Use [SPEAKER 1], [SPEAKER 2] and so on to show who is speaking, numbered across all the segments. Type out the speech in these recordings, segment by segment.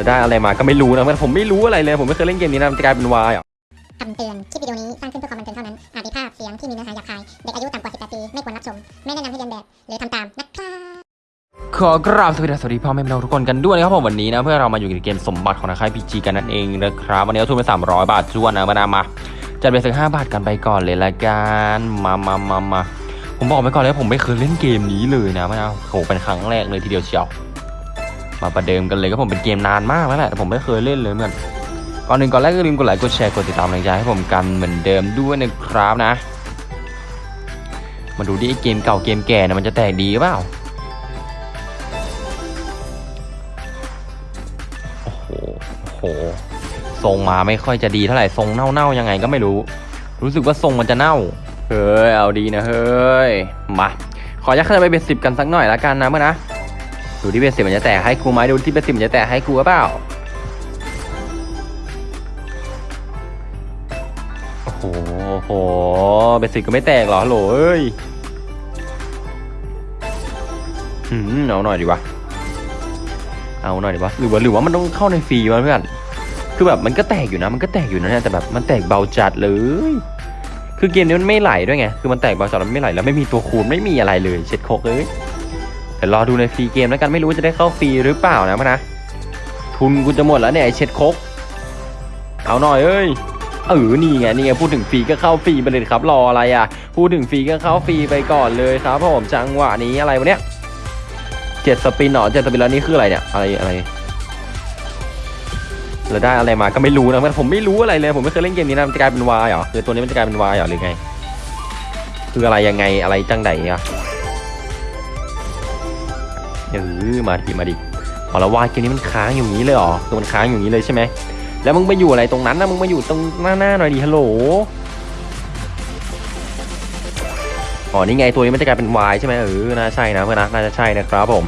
[SPEAKER 1] แล้วได้อะไรมาก็ไม่รู้นะผมไม่รู้อะไรเลย ผมไม่เคยเล่นเกมนี้นะมันจะกลายเป็นวายอะ
[SPEAKER 2] คำเตือน คลิปวิดีโอนี้สร้างขึ้นเพื่อความบันเทิงเท่านั้น อาจมีภาพเสียงที่มีเนื้อหาหยาบคาย เด็กอายุต่ำกว่า 18 ปี ไม่ควรรับชม ไม่แนะนำให้เรียนแบบ หรือทำตามนะครับ
[SPEAKER 1] ขอกราบสวัสดีสวัสดีพ่อแม่พี่น้องทุกคนกันด้วยนะครับผมวันนี้นะเพื่อเรามาอยู่ในเกมสมบัติของนักค่ายพีจีกันนั่นเองนะครับวันนี้เราทุนไป300 บาทจวนนะมานามาจัดไปสัก5บาทกันไปก่อนเลยละกันมามามามาผมบอกไปก่อนเลยผมไม่เคยเล่นเกมนี้เลยนะมานาโหเป็นครั้งแรกเลยทีเดียวเชียว มาประเดิมกันเลยก็ผมเป็นเกมนานมากแล้วแหละแต่ผมไม่เคยเล่นเลยเหมือนก่อนหนึ่งก่อนแรกก็ลืมกดไลค์กดแชร์กดติดตามแรงใจให้ผมกันเหมือนเดิมด้วยนะครับนะ มาดูดิไอเกมเก่าเกมแก่เนี่ยมันจะแตกดีหรือเปล่าโอ้โหโอ้โหทรงมาไม่ค่อยจะดีเท่าไหร่ทรงเน่าๆยังไงก็ไม่รู้ รู้สึกว่าทรงมันจะเน่าเฮ้ยเอาดีนะเฮ้ยมาขอยักขึ้นไปเบสสิบกันสักหน่อยละกันนะเมื่อนะ ดูที่เบสสิมันจะแตกให้กูไหมดูที่เบสสิมันจะแตกให้กูหรือเปล่าโอ้โหโอ้โหเบสิก็ไม่แตกหรอฮัลโหลเอ้ยอืมเอาหน่อยดีวะเอาหน่อยดีวะหรือว่าหรือว่ามันต้องเข้าในฟรีวะเพื่อนคือแบบมันก็แตกอยู่นะ มันก็แตกอยู่นะเนี่ยแต่แบบมันแตกเบาจัดเลยคือเกมนี้มันไม่ไหลด้วยไง คือมันแตกเบาจัดแล้วมันไม่ไหลแล้วไม่มีตัวคูณไม่มีอะไรเลย เช็ดโคกเลย เดี๋ยวรอดูในฟรีเกมแล้วกันไม่รู้จะได้เข้าฟรีหรือเปล่านะพะนะ ทุนกูจะหมดแล้วเนี่ยไอเช็ดคก เอาหน่อยเอ้ยเออนี่ไงนี่ไงพูดถึงฟรีก็เข้าฟรีไปเลยครับรออะไรอะ พูดถึงฟรีก็เข้าฟรีไปก่อนเลยครับผมจังหวะนี้อะไรวะเนี่ยเจ็ด spin หรอเจ็ด spin แล้วนี่คืออะไรเนี่ยอะไรอะไรแล้วได้อะไรมาก็ไม่รู้นะผมไม่รู้อะไรเลย ผมไม่เคยเล่นเกมนี้นะมันจะกลายเป็นวายเหรอคือตัวนี้มันจะกลายเป็นวายเหรอหรือไง คืออะไรยังไงอะไรจังไดอะ เออมาดิมาดิเอาแล้ววายเกมนี้มันค้างอยู่างนี้เลยหรอคือมันค้างอยู่างนี้เลยใช่ไหมแล้วมึงไปอยู่อะไรตรงนั้นนะมึงมาอยู่ตรงหน้าหน้าหน่อยดิฮัลโหลอ๋อนี่ไงตัวนี้มันจะกลายเป็น Y ใช่ไหมเออน่าใช่นะเพื่อนนะน่าจะใช่นะครับผม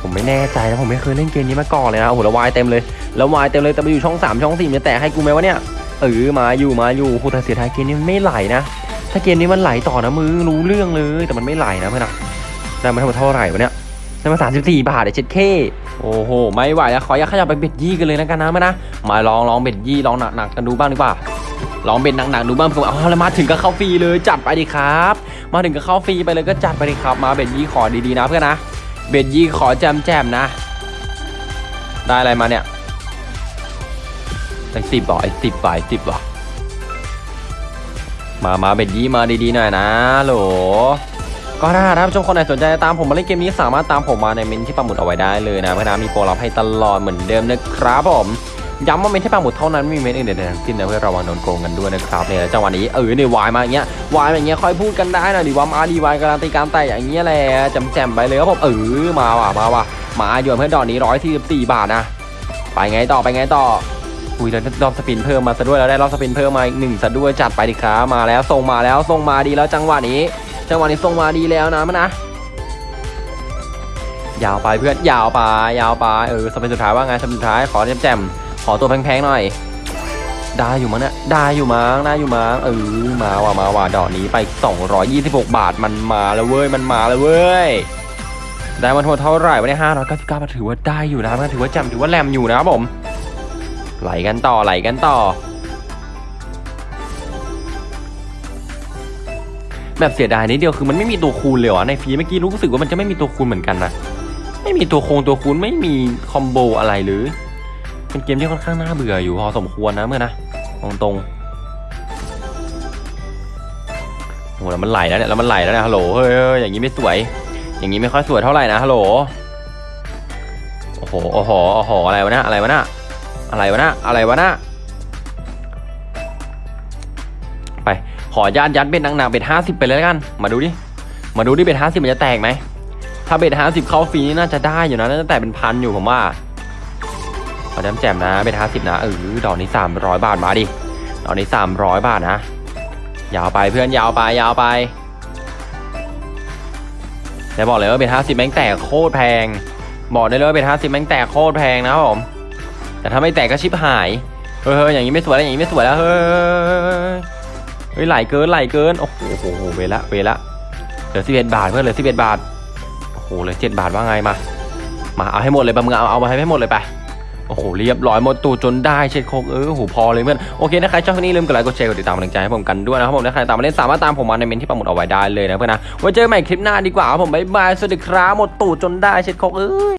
[SPEAKER 1] ผมไม่แน่ใจนะผมไม่เคยเล่นเกมนี้มาก่อนเลยนะโอ้โหแล้ว Y เต็มเลยแล้ว Y เต็มเลยแต่ไปอยู่ช่อง 3 ช่อง4มันจะแตะให้กูไหมวะเนี่ยเออมาอยู่มาอยู่โหแต่เสียดายเกมนี้มันไม่ไหลนะถ้าเกมนี้มันไหลต่อนะมึงรู้เรื่องเลยแต่มันไม่ไหลนะเพื่อนนะได้มาทั้งหมดเท่าไหร่วะเนี่ย ได้มา 34 บาทเดี๋ยเช็ดเคโอ้โห ไม่ไหวแล้วขออยากขยับไป bet ยี่กันเลยนะกันนะมานะ มาลองลอง bet ยี่ลองหนักๆกันดูบ้างดีกว่า ลอง bet หนักๆดูบ้างผื่ออ๋อแล้วมาถึงก็เข้าฟรีเลยจัดไปดิครับ มาถึงก็เข้าฟรีไปเลยก็จัดไปดิครับ มา bet ยี่ขอดีๆนะเพื่อนนะ bet ยี่ขอแจ่มแจ่มๆนะ ได้อะไรมาเนี่ยไอ้สิบบ่อไอ้สิบบ่ไอ้สิบบ่อมามา bet ยี่มาดีๆหน่อยนะโหล ก็ถ้าท่านผู้ชมคนไหนสนใจตามผมมาเล่นเกมนี้สามารถตามผมมาในเม้นที่ปักหมุดเอาไว้ได้เลยนะเพื่อนนะมีโปรลับให้ตลอดเหมือนเดิมนะครับผมย้ำว่าเม้นที่ปักหมุดเท่านั้นไม่มีเม้นอื่นใดทั้งสิ้นนะเพื่อระวังโดนโกงกันด้วยนะครับเนี่ยจังหวะนี้เออเนี่ยวายมาอย่างเงี้ยวายมาอย่างเงี้ยค่อยพูดกันได้นะดิว่ามาดีวายการันตีการแต่อย่างเงี้ยแหละจำแจมไปเลยครับผมเออมาว่ะมาว่ะมาอยู่เพื่อนดอกนี้ร้อยที่สิบสี่บาทนะไปไงต่อไปไงต่ออุ้ยแล้วรอบสปินเพิ่มมาซะด้วยแล้วได้รอบสปินเพิ่มมาอีกหนึ่งซะด้วยจัดไปดิครับมาแล้วส่งมาแล้วส่งมาดีแล้วจังหวะนี้ จังหวะนี้ส่งมาดีแล้วนะมันนะยาวไปเพื่อนยาวไปยาวไปเออสเปนสุดท้ายว่าไงสเปนสุดท้ายขอแจมแจมๆขอตัวแพงๆหน่อย ได้อยู่มั้งเนี่ยได้อยู่มั้งได้อยู่มั้งเออมาว่ะมาว่ะดอกนี้ไป 226 บาทมันมาแล้วเว้ยมันมาแล้วเว้ยได้มาทั้งหมดเท่าไหร่วะเนี่ย599บเก้าทถือว่าได้อยู่นะถือว่าแจมถือว่าแรมอยู่นะครับผมไหลกันต่อไหลกันต่อ แบบเสียดายนิดเดียวคือมันไม่มีตัวคูณเลยเหรอในฟรีเมื่อกี้รู้สึกว่ามันจะไม่มีตัวคูณเหมือนกันนะไม่มีตัวโคงตัวคูณไม่มีคอมโบอะไรเลยเป็นเกมที่ค่อนข้างน่าเบื่ออยู่พอสมควรนะเมื่อนะตรงตรงๆโอ้แล้วมันไหลแล้วเนี่ยแล้วมันไหลแล้วเนี่ยฮัลโหลเฮ้ยเฮ้ยอย่างนี้ไม่สวย อย่างนี้ไม่ค่อยสวยเท่าไหร่นะฮัลโหลโอ้โหโอ้โหโอ้โหอะไรวะเนี่ยอะไรวะเนี่ยอะไรวะเนี่ยอะไรวะเนี่ยไป ขอยัดยัดเบ็ดหนักๆเบ็ดห้าสิบไปเลยแล้วกัน มาดูดิ มาดูดิเบ็ดห้าสิบมันจะแตกไหม ถ้าเบ็ดห้าสิบเข้าฟรีนี่น่าจะได้อยู่นะ น่าจะแตกเป็นพันอยู่ผมว่าขอแจมแจมนะ เบ็ดห้าสิบนะเออดอกนี้สามร้อยบาทมาดิ ดอกนี้สามร้อยบาทนะ ยาวไปเพื่อนยาวไปยาวไปแต่บอกเลยว่าเบ็ดห้าสิบแม่งแตกโคตรแพง บอกได้เลยว่าเบ็ดห้าสิบแม่งแตกโคตรแพงนะครับผม แต่ถ้าไม่แตกก็ชิบหาย เฮ้ยอย่างนี้ไม่สวยแล้วอย่างนี้ไม่สวยแล้วเฮ้ย เฮ้ยไหลเกินไหลเกินโอ้โหโอ้โหเวละเวละเหลือสิบเอ็ดบาทเพื่อนเหลือสิบเอ็ดบาทโอ้โหเหลือเจ็ดบาทว่าไงมา มาเอาให้หมดเลยปะมึงเอาเอามาให้หมดเลยไปโอ้โหเรียบร้อยหมดตูดจนได้เช็ดโคกเออโหพอเลยเพื่อนโอเคนะใครชอบคลิปนี้ลืมกดไลค์กดแชร์กดติดตามกำลังใจให้ผมกันด้วยนะครับผมถ้าใครตามมาเล่นสามารถตามผมมาในเม้นที่ปักหมุดเอาไว้ได้เลยนะเพื่อนนะไว้เจอกันใหม่คลิปหน้าดีกว่าผมบ๊ายบายสวัสดีครับหมดตูดจนได้เช็ดโคกเอ้ย